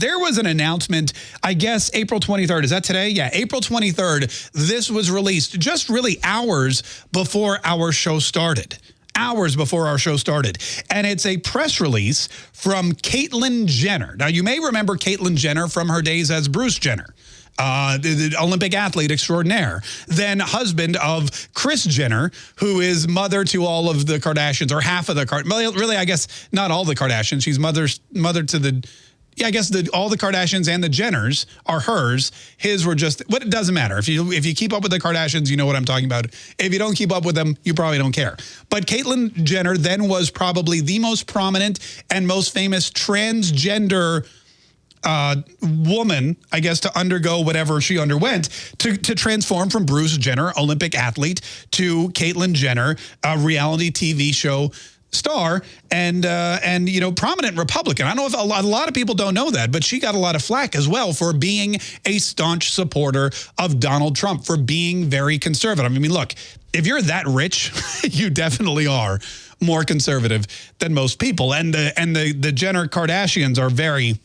There was an announcement, I guess April 23rd. Is that today? Yeah, April 23rd. This was released just really hours before our show started hours before our show started. And it's a press release from Caitlyn Jenner. Now, you may remember Caitlyn Jenner from her days as Bruce Jenner. Uh, the, the, Olympic athlete extraordinaire, then husband of Kris Jenner, who is mother to all of the Kardashians, or half of the Kardashians. Really, I guess not all the Kardashians. She's mother, mother to the yeah, I guess the, all the Kardashians and the Jenners are hers. His were just, what it doesn't matter. If you if you keep up with the Kardashians, you know what I'm talking about. If you don't keep up with them, you probably don't care. But Caitlyn Jenner then was probably the most prominent and most famous transgender uh, woman, I guess, to undergo whatever she underwent, to, to transform from Bruce Jenner, Olympic athlete, to Caitlyn Jenner, a reality TV show star and uh, and you know prominent Republican. I know if a lot, a lot of people don't know that, but she got a lot of flack as well for being a staunch supporter of Donald Trump for being very conservative. I mean, look, if you're that rich, you definitely are more conservative than most people, and the and the the Jenner Kardashians are very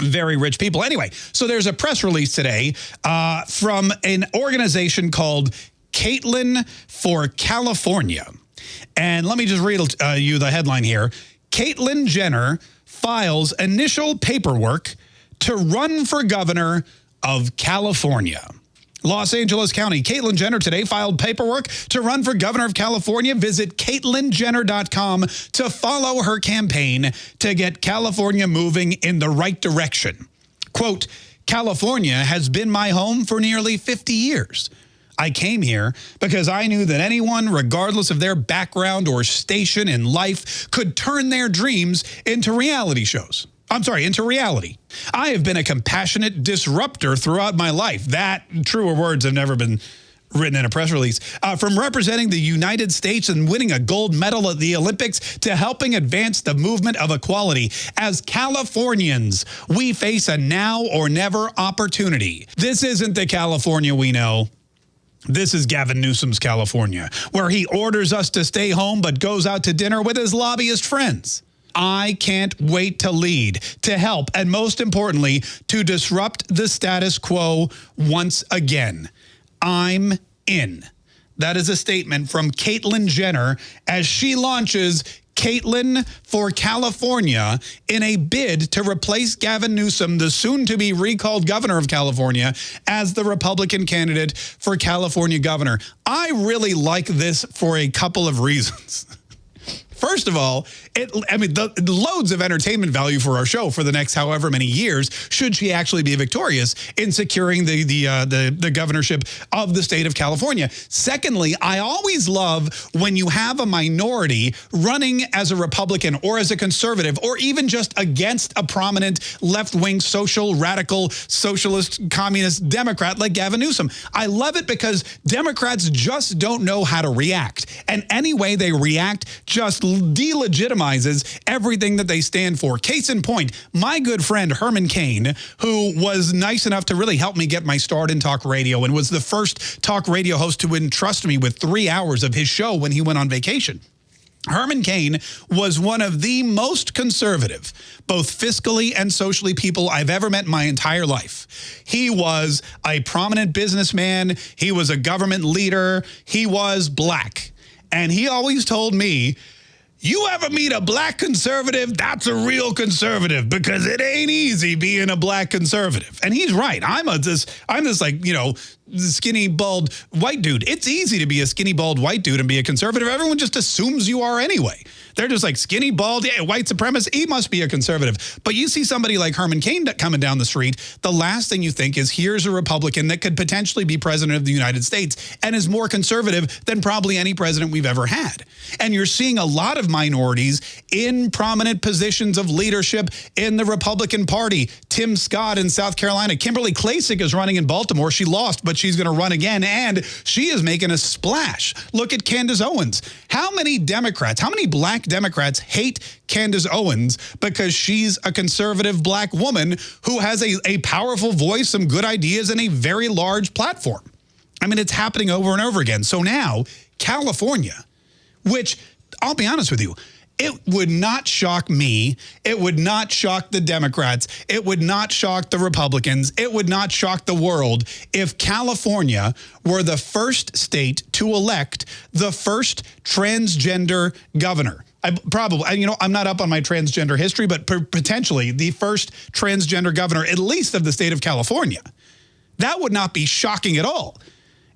very rich people. Anyway, so there's a press release today uh, from an organization called Caitlyn for California. And let me just read uh, you the headline here. Caitlyn Jenner files initial paperwork to run for governor of California. Los Angeles County. Caitlyn Jenner today filed paperwork to run for governor of California. Visit CaitlynJenner.com to follow her campaign to get California moving in the right direction. Quote, California has been my home for nearly 50 years. I came here because I knew that anyone, regardless of their background or station in life, could turn their dreams into reality shows. I'm sorry, into reality. I have been a compassionate disruptor throughout my life. That, truer words have never been written in a press release. Uh, from representing the United States and winning a gold medal at the Olympics to helping advance the movement of equality. As Californians, we face a now or never opportunity. This isn't the California we know. This is Gavin Newsom's California, where he orders us to stay home but goes out to dinner with his lobbyist friends. I can't wait to lead, to help, and most importantly, to disrupt the status quo once again. I'm in. That is a statement from Caitlyn Jenner as she launches Caitlyn for California in a bid to replace Gavin Newsom, the soon-to-be recalled governor of California, as the Republican candidate for California governor. I really like this for a couple of reasons. First of all, it, I mean, the, loads of entertainment value for our show for the next however many years, should she actually be victorious in securing the the uh, the, the governorship of the state of California. Secondly, I always love when you have a minority running as a Republican or as a conservative or even just against a prominent left-wing social radical socialist communist Democrat like Gavin Newsom. I love it because Democrats just don't know how to react. And any way they react just delegitimizes everything that they stand for. Case in point, my good friend Herman Cain, who was nice enough to really help me get my start in talk radio and was the first talk radio host to entrust me with three hours of his show when he went on vacation. Herman Cain was one of the most conservative, both fiscally and socially people I've ever met in my entire life. He was a prominent businessman. He was a government leader. He was black. And he always told me you ever meet a black conservative, that's a real conservative because it ain't easy being a black conservative. And he's right. I'm a this I'm this like, you know, skinny bald white dude. It's easy to be a skinny bald white dude and be a conservative. Everyone just assumes you are anyway. They're just like skinny, bald, yeah, white supremacist. He must be a conservative. But you see somebody like Herman Cain coming down the street, the last thing you think is here's a Republican that could potentially be president of the United States and is more conservative than probably any president we've ever had. And you're seeing a lot of minorities in prominent positions of leadership in the Republican Party. Tim Scott in South Carolina. Kimberly Klacik is running in Baltimore. She lost, she's going to run again, and she is making a splash. Look at Candace Owens. How many Democrats, how many black Democrats hate Candace Owens because she's a conservative black woman who has a, a powerful voice, some good ideas, and a very large platform. I mean, it's happening over and over again. So now, California, which I'll be honest with you, it would not shock me. It would not shock the Democrats. It would not shock the Republicans. It would not shock the world if California were the first state to elect the first transgender governor. I probably, you know, I'm not up on my transgender history, but potentially the first transgender governor, at least of the state of California. That would not be shocking at all.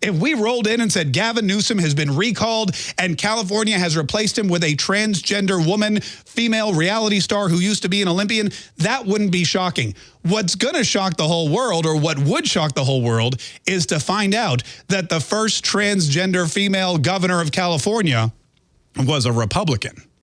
If we rolled in and said Gavin Newsom has been recalled and California has replaced him with a transgender woman, female reality star who used to be an Olympian, that wouldn't be shocking. What's going to shock the whole world, or what would shock the whole world, is to find out that the first transgender female governor of California was a Republican.